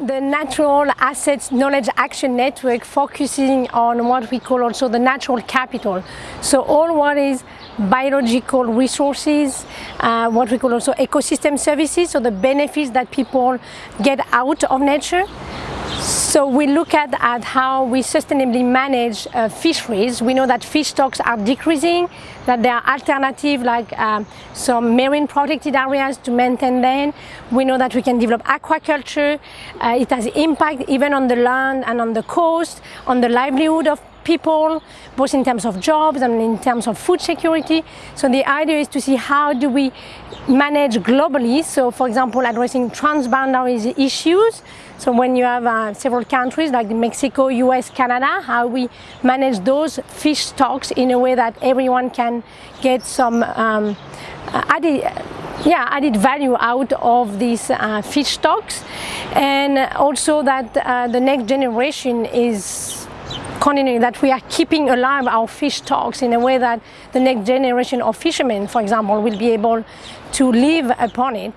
the Natural Assets Knowledge Action Network focusing on what we call also the natural capital. So all what is biological resources, uh, what we call also ecosystem services, so the benefits that people get out of nature. So we look at, at how we sustainably manage uh, fisheries. We know that fish stocks are decreasing, that there are alternatives like um, some marine protected areas to maintain them. We know that we can develop aquaculture. Uh, it has impact even on the land and on the coast, on the livelihood of people, both in terms of jobs and in terms of food security. So the idea is to see how do we manage globally. So for example, addressing transboundary issues. So when you have uh, several countries like Mexico, US, Canada, how we manage those fish stocks in a way that everyone can get some um, added, yeah, added value out of these uh, fish stocks. And also that uh, the next generation is continuing, that we are keeping alive our fish stocks in a way that the next generation of fishermen, for example, will be able to live upon it.